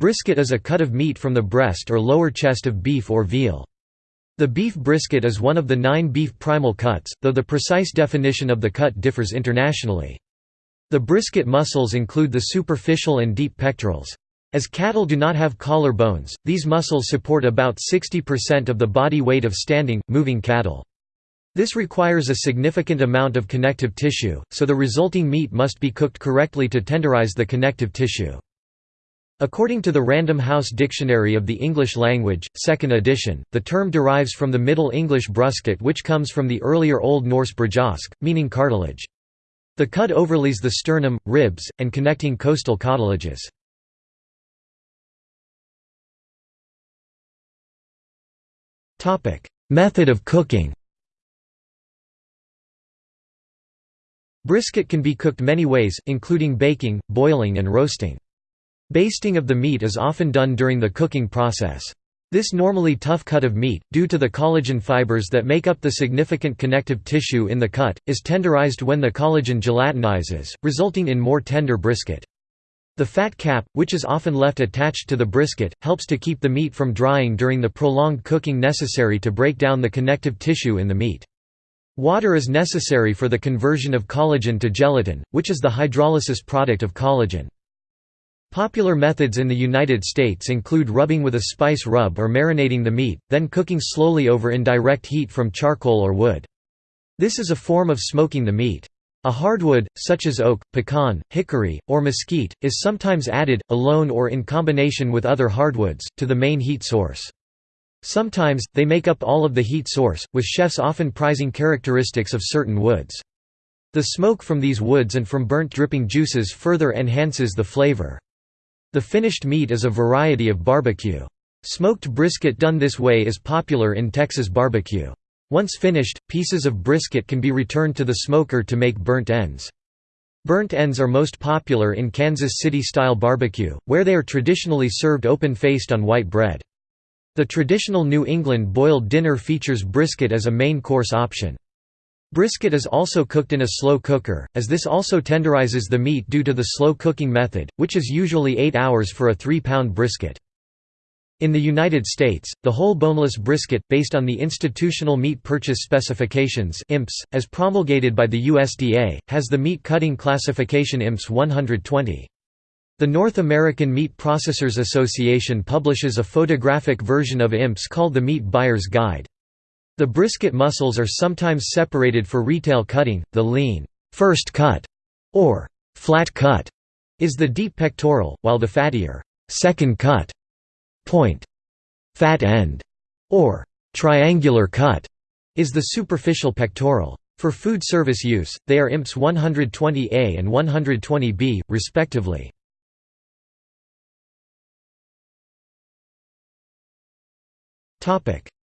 Brisket is a cut of meat from the breast or lower chest of beef or veal. The beef brisket is one of the nine beef primal cuts, though the precise definition of the cut differs internationally. The brisket muscles include the superficial and deep pectorals. As cattle do not have collar bones, these muscles support about 60% of the body weight of standing, moving cattle. This requires a significant amount of connective tissue, so the resulting meat must be cooked correctly to tenderize the connective tissue. According to the Random House Dictionary of the English Language, 2nd edition, the term derives from the Middle English brusket which comes from the earlier Old Norse brajosk, meaning cartilage. The cut overlays the sternum, ribs, and connecting costal cartilages. Method of cooking Brisket can be cooked many ways, including baking, boiling and roasting. Basting of the meat is often done during the cooking process. This normally tough cut of meat, due to the collagen fibers that make up the significant connective tissue in the cut, is tenderized when the collagen gelatinizes, resulting in more tender brisket. The fat cap, which is often left attached to the brisket, helps to keep the meat from drying during the prolonged cooking necessary to break down the connective tissue in the meat. Water is necessary for the conversion of collagen to gelatin, which is the hydrolysis product of collagen. Popular methods in the United States include rubbing with a spice rub or marinating the meat, then cooking slowly over indirect heat from charcoal or wood. This is a form of smoking the meat. A hardwood, such as oak, pecan, hickory, or mesquite, is sometimes added, alone or in combination with other hardwoods, to the main heat source. Sometimes, they make up all of the heat source, with chefs often prizing characteristics of certain woods. The smoke from these woods and from burnt dripping juices further enhances the flavor. The finished meat is a variety of barbecue. Smoked brisket done this way is popular in Texas barbecue. Once finished, pieces of brisket can be returned to the smoker to make burnt ends. Burnt ends are most popular in Kansas City-style barbecue, where they are traditionally served open-faced on white bread. The traditional New England boiled dinner features brisket as a main course option. Brisket is also cooked in a slow cooker, as this also tenderizes the meat due to the slow cooking method, which is usually 8 hours for a 3-pound brisket. In the United States, the whole boneless brisket, based on the Institutional Meat Purchase Specifications IMPS, as promulgated by the USDA, has the meat cutting classification IMPS 120. The North American Meat Processors Association publishes a photographic version of IMPS called the Meat Buyer's Guide. The brisket muscles are sometimes separated for retail cutting. The lean first cut or flat cut is the deep pectoral, while the fattier second cut point fat end or triangular cut is the superficial pectoral. For food service use, they are IMPS 120A and 120B, respectively.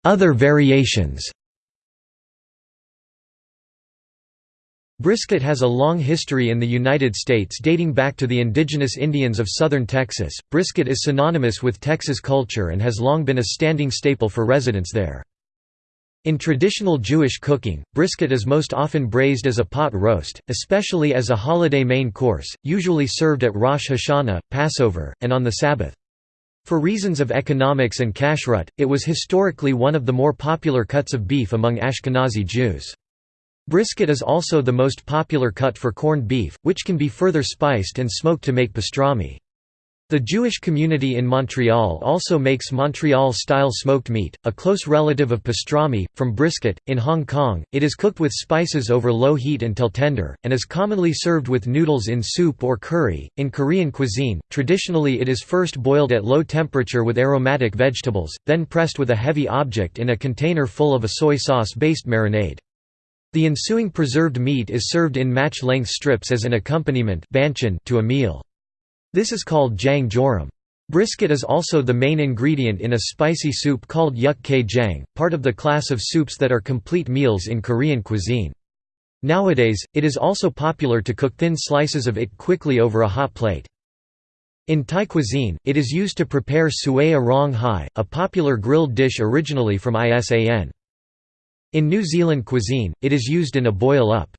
Other variations Brisket has a long history in the United States dating back to the indigenous Indians of southern Texas. Brisket is synonymous with Texas culture and has long been a standing staple for residents there. In traditional Jewish cooking, brisket is most often braised as a pot roast, especially as a holiday main course, usually served at Rosh Hashanah, Passover, and on the Sabbath. For reasons of economics and kashrut, it was historically one of the more popular cuts of beef among Ashkenazi Jews. Brisket is also the most popular cut for corned beef, which can be further spiced and smoked to make pastrami. The Jewish community in Montreal also makes Montreal-style smoked meat, a close relative of pastrami, from brisket. In Hong Kong, it is cooked with spices over low heat until tender, and is commonly served with noodles in soup or curry. In Korean cuisine, traditionally it is first boiled at low temperature with aromatic vegetables, then pressed with a heavy object in a container full of a soy sauce-based marinade. The ensuing preserved meat is served in match-length strips as an accompaniment to a meal. This is called jang jorim. Brisket is also the main ingredient in a spicy soup called yuk jang, part of the class of soups that are complete meals in Korean cuisine. Nowadays, it is also popular to cook thin slices of it quickly over a hot plate. In Thai cuisine, it is used to prepare suea rong hai, a popular grilled dish originally from Isan. In New Zealand cuisine, it is used in a boil-up.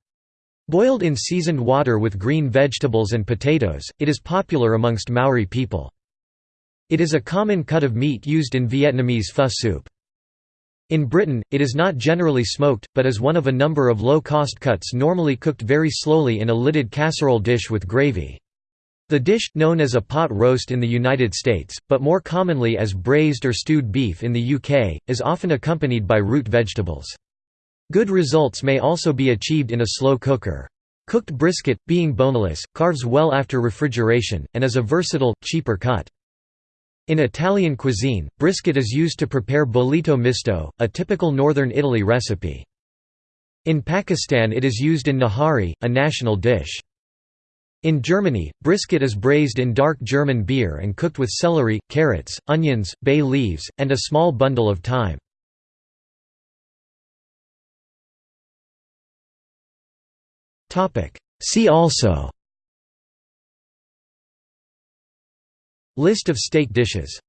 Boiled in seasoned water with green vegetables and potatoes, it is popular amongst Maori people. It is a common cut of meat used in Vietnamese pho soup. In Britain, it is not generally smoked, but is one of a number of low-cost cuts normally cooked very slowly in a lidded casserole dish with gravy. The dish, known as a pot roast in the United States, but more commonly as braised or stewed beef in the UK, is often accompanied by root vegetables. Good results may also be achieved in a slow cooker. Cooked brisket, being boneless, carves well after refrigeration, and is a versatile, cheaper cut. In Italian cuisine, brisket is used to prepare bollito misto, a typical northern Italy recipe. In Pakistan it is used in nahari, a national dish. In Germany, brisket is braised in dark German beer and cooked with celery, carrots, onions, bay leaves, and a small bundle of thyme. See also. List of steak dishes